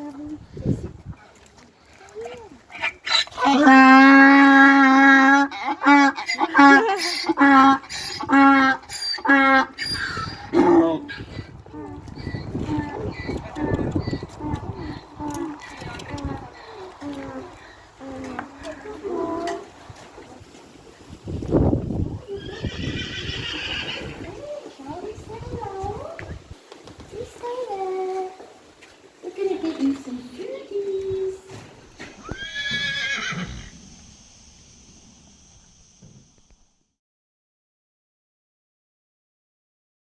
We're Thanks.